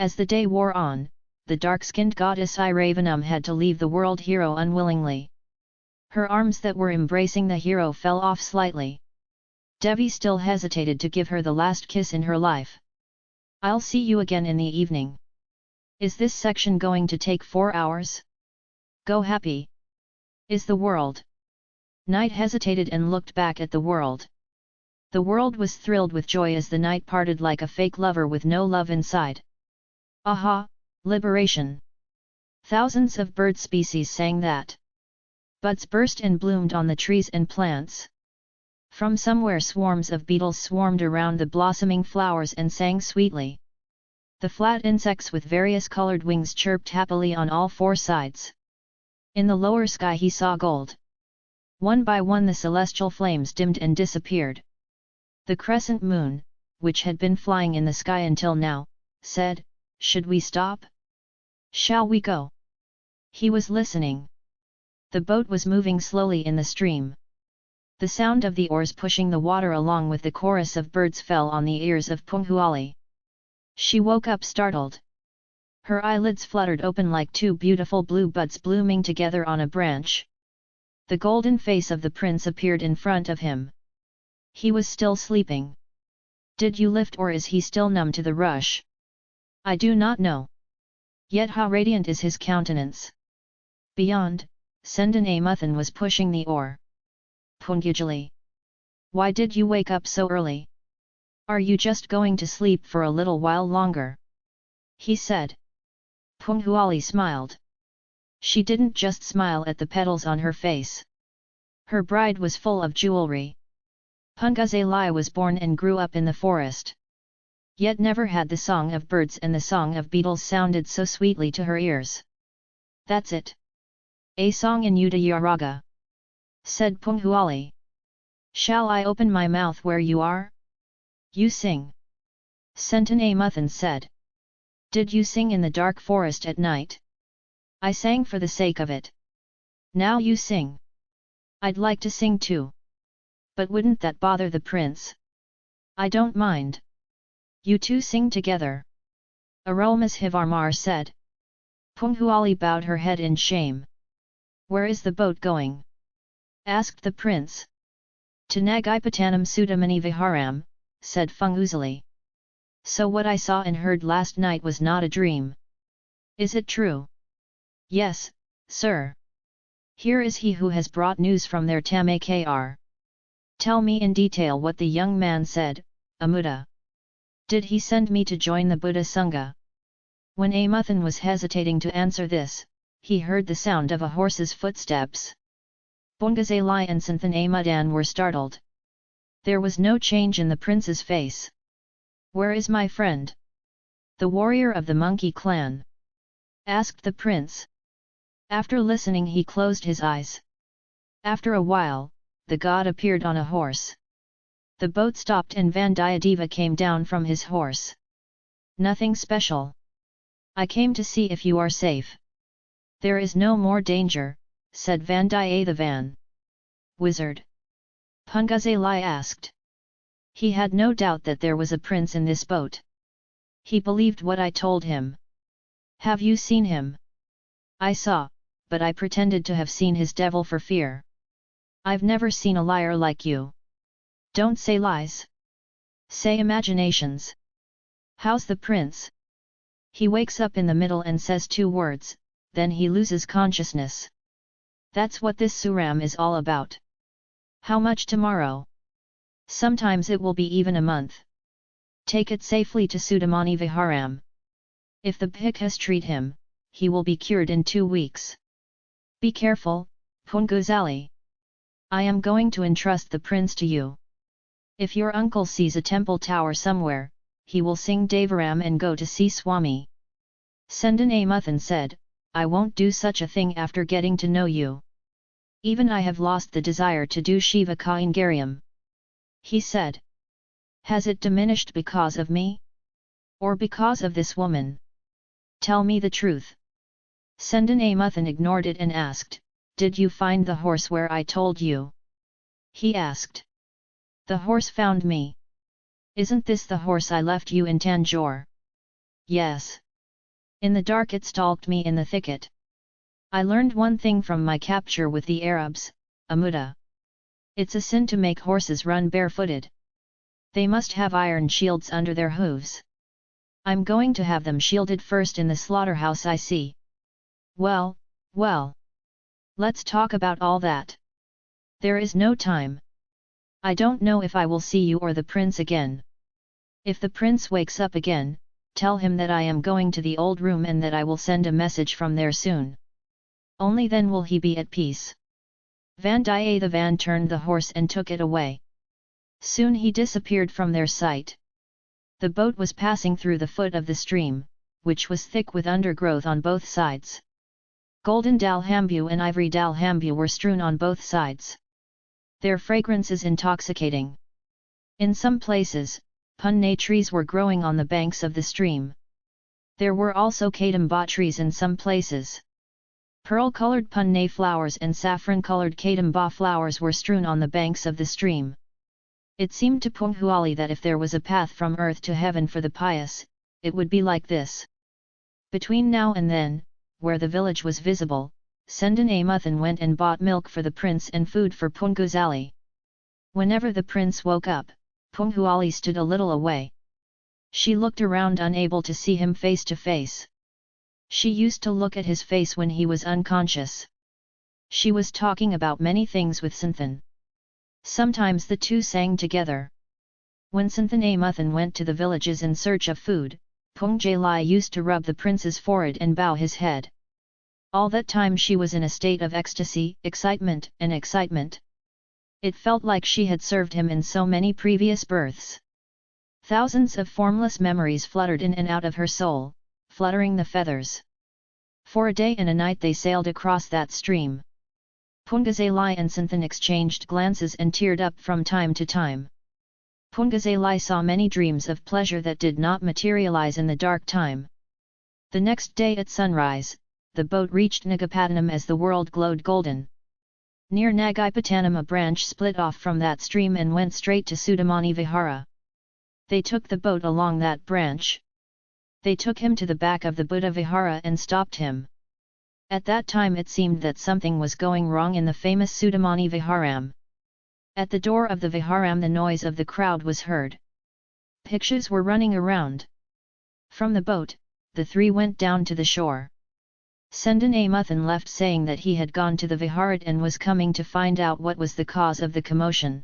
As the day wore on, the dark-skinned goddess Iravanum had to leave the world hero unwillingly. Her arms that were embracing the hero fell off slightly. Devi still hesitated to give her the last kiss in her life. I'll see you again in the evening. Is this section going to take four hours? Go happy. Is the world? Knight hesitated and looked back at the world. The world was thrilled with joy as the knight parted like a fake lover with no love inside. Aha, liberation! Thousands of bird species sang that. Buds burst and bloomed on the trees and plants. From somewhere swarms of beetles swarmed around the blossoming flowers and sang sweetly. The flat insects with various colored wings chirped happily on all four sides. In the lower sky he saw gold. One by one the celestial flames dimmed and disappeared. The crescent moon, which had been flying in the sky until now, said, Should we stop? Shall we go? He was listening. The boat was moving slowly in the stream. The sound of the oars pushing the water along with the chorus of birds fell on the ears of Punghuali. She woke up startled. Her eyelids fluttered open like two beautiful blue buds blooming together on a branch. The golden face of the prince appeared in front of him. He was still sleeping. Did you lift or is he still numb to the rush? I do not know. Yet how radiant is his countenance. Beyond, Sendan Amuthan was pushing the oar. Punguzali. Why did you wake up so early? Are you just going to sleep for a little while longer? He said. Punghuali smiled. She didn't just smile at the petals on her face. Her bride was full of jewelry. Punguzali was born and grew up in the forest. Yet never had the song of birds and the song of beetles sounded so sweetly to her ears. That's it. A song in Udayaraga said Punghuali. Shall I open my mouth where you are? You sing. Sendan Amuthan said. Did you sing in the dark forest at night? I sang for the sake of it. Now you sing. I'd like to sing too. But wouldn't that bother the prince? I don't mind. You two sing together. Aromas Hivarmar said. Punghuali bowed her head in shame. Where is the boat going? asked the prince. To Nagaipatanam Sudamani Viharam, said Punguzali. So what I saw and heard last night was not a dream. Is it true? Yes, sir. Here is he who has brought news from their Tamakar. Tell me in detail what the young man said, Amuda. Did he send me to join the Buddha Sangha? When Amuthan was hesitating to answer this, he heard the sound of a horse's footsteps. Bongazalai and Santhan Amudan were startled. There was no change in the prince's face. Where is my friend? The warrior of the monkey clan? asked the prince. After listening he closed his eyes. After a while, the god appeared on a horse. The boat stopped and Vandiyadeva came down from his horse. Nothing special. I came to see if you are safe. There is no more danger, said Vandiyathevan. Wizard? Punguzali asked. He had no doubt that there was a prince in this boat. He believed what I told him. Have you seen him? I saw, but I pretended to have seen his devil for fear. I've never seen a liar like you. Don't say lies. Say imaginations. How's the prince? He wakes up in the middle and says two words, then he loses consciousness. That's what this suram is all about. How much tomorrow? Sometimes it will be even a month. Take it safely to Sudamani Viharam. If the Bhikkhus treat him, he will be cured in two weeks. Be careful, Punguzali. I am going to entrust the prince to you. If your uncle sees a temple tower somewhere, he will sing Devaram and go to see Swami. Sendan Amuthan said, I won't do such a thing after getting to know you. Even I have lost the desire to do Shiva Kaingariam. He said. Has it diminished because of me? Or because of this woman? Tell me the truth. Sendan Amuthan ignored it and asked, Did you find the horse where I told you? He asked. The horse found me. Isn't this the horse I left you in Tanjore? Yes. In the dark it stalked me in the thicket. I learned one thing from my capture with the Arabs, Amuda. It's a sin to make horses run barefooted. They must have iron shields under their hooves. I'm going to have them shielded first in the slaughterhouse I see. Well, well. Let's talk about all that. There is no time. I don't know if I will see you or the prince again. If the prince wakes up again, tell him that I am going to the old room and that I will send a message from there soon. Only then will he be at peace. Vandiyathevan turned the horse and took it away. Soon he disappeared from their sight. The boat was passing through the foot of the stream, which was thick with undergrowth on both sides. Golden dalhambu and ivory dalhambu were strewn on both sides. Their fragrance is intoxicating. In some places, punne trees were growing on the banks of the stream. There were also kadamba trees in some places. Pearl-colored punne flowers and saffron-colored kadamba flowers were strewn on the banks of the stream. It seemed to Punghuali that if there was a path from earth to heaven for the pious, it would be like this. Between now and then, where the village was visible, Sendan Amuthan went and bought milk for the prince and food for Punguzali. Whenever the prince woke up, Punghuali stood a little away. She looked around unable to see him face to face. She used to look at his face when he was unconscious. She was talking about many things with Santhan. Sometimes the two sang together. When Santhan Amuthan went to the villages in search of food, Pung Jalai used to rub the prince's forehead and bow his head. All that time she was in a state of ecstasy, excitement and excitement. It felt like she had served him in so many previous births. Thousands of formless memories fluttered in and out of her soul, fluttering the feathers. For a day and a night they sailed across that stream. Pungazalai and Santhan exchanged glances and teared up from time to time. Pungazalai saw many dreams of pleasure that did not materialize in the dark time. The next day at sunrise, the boat reached Nagapattanam as the world glowed golden. Near Nagapattanam a branch split off from that stream and went straight to Sudamani Vihara. They took the boat along that branch. They took him to the back of the Buddha Vihara and stopped him. At that time it seemed that something was going wrong in the famous Sudamani Viharam. At the door of the Viharam the noise of the crowd was heard. Pictures were running around. From the boat, the three went down to the shore. Sendan Amuthan left saying that he had gone to the Viharat and was coming to find out what was the cause of the commotion.